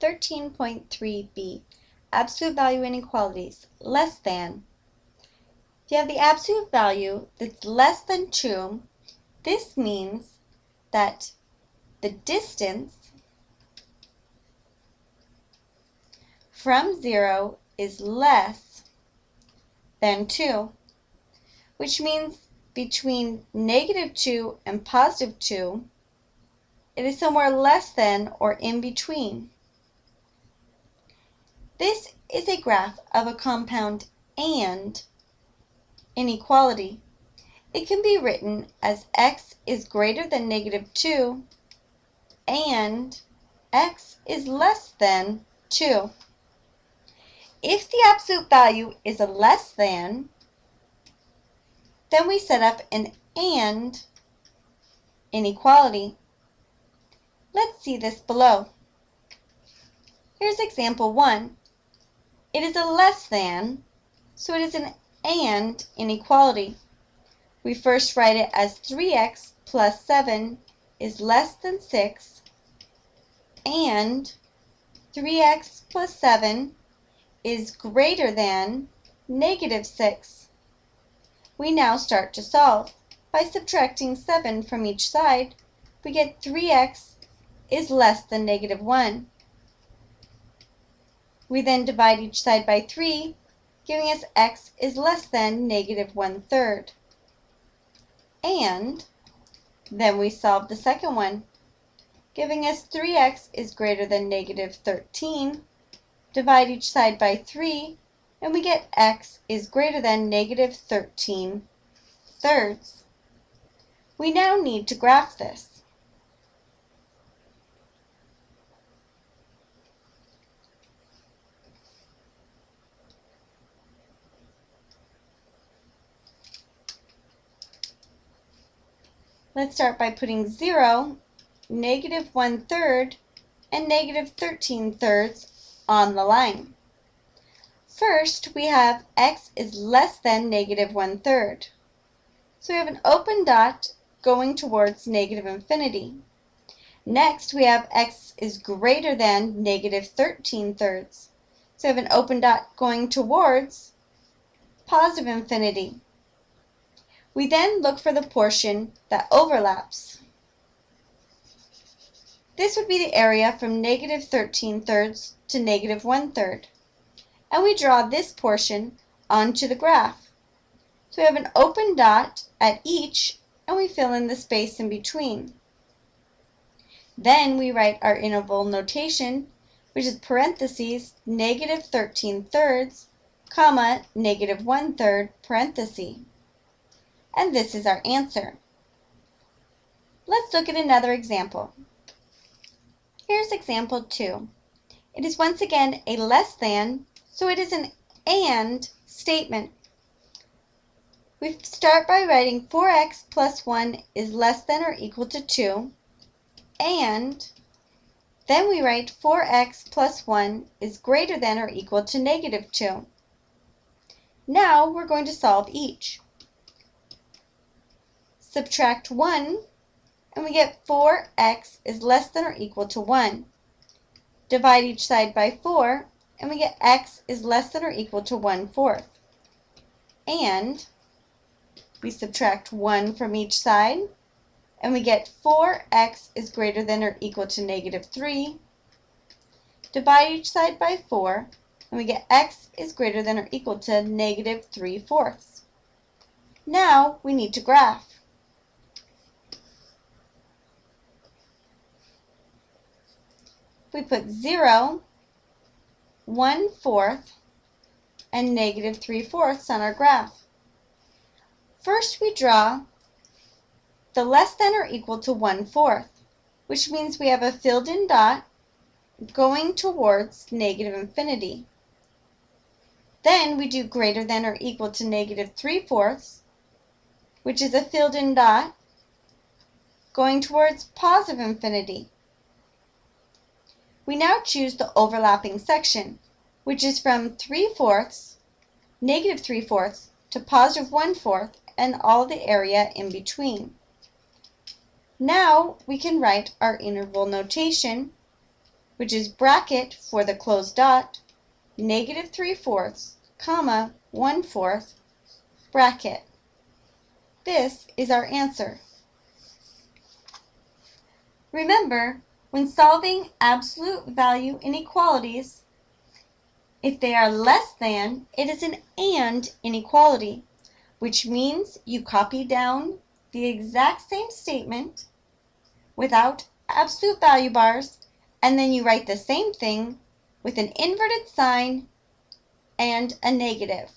13.3b, absolute value inequalities, less than. If you have the absolute value that's less than 2, this means that the distance from 0 is less than 2, which means between negative 2 and positive 2, it is somewhere less than or in between. This is a graph of a compound and inequality. It can be written as x is greater than negative 2 and x is less than 2. If the absolute value is a less than, then we set up an and inequality. Let's see this below. Here's example 1. It is a less than, so it is an and inequality. We first write it as 3x plus 7 is less than 6 and 3x plus 7 is greater than negative 6. We now start to solve. By subtracting 7 from each side, we get 3x is less than negative 1. We then divide each side by 3, giving us x is less than negative 1 third. And then we solve the second one, giving us 3x is greater than negative 13. Divide each side by 3, and we get x is greater than negative 13 thirds. We now need to graph this. Let's start by putting 0, negative 1 third, and negative 13 thirds on the line. First, we have x is less than negative 1 third. So we have an open dot going towards negative infinity. Next, we have x is greater than negative 13 thirds. So we have an open dot going towards positive infinity. We then look for the portion that overlaps. This would be the area from negative 13 thirds to negative 1 third. And we draw this portion onto the graph. So we have an open dot at each, and we fill in the space in between. Then we write our interval notation, which is parentheses, negative 13 thirds, comma, negative 1 third, and this is our answer. Let's look at another example. Here's example 2. It is once again a less than, so it is an and statement. We start by writing 4x plus 1 is less than or equal to 2, and then we write 4x plus 1 is greater than or equal to negative 2. Now we're going to solve each. Subtract 1, and we get 4x is less than or equal to 1. Divide each side by 4, and we get x is less than or equal to 1 fourth. And we subtract 1 from each side, and we get 4x is greater than or equal to negative 3. Divide each side by 4, and we get x is greater than or equal to negative 3 fourths. Now we need to graph. We put 0, 1 fourth, and negative 3 fourths on our graph. First we draw the less than or equal to 1 fourth, which means we have a filled in dot going towards negative infinity. Then we do greater than or equal to negative 3 fourths, which is a filled in dot going towards positive infinity. We now choose the overlapping section, which is from 3 fourths, negative 3 fourths, to positive 1 fourth, and all the area in between. Now we can write our interval notation, which is bracket for the closed dot, negative 3 fourths, comma, 1 fourth, bracket. This is our answer. Remember, when solving absolute value inequalities, if they are less than, it is an AND inequality, which means you copy down the exact same statement without absolute value bars, and then you write the same thing with an inverted sign and a negative.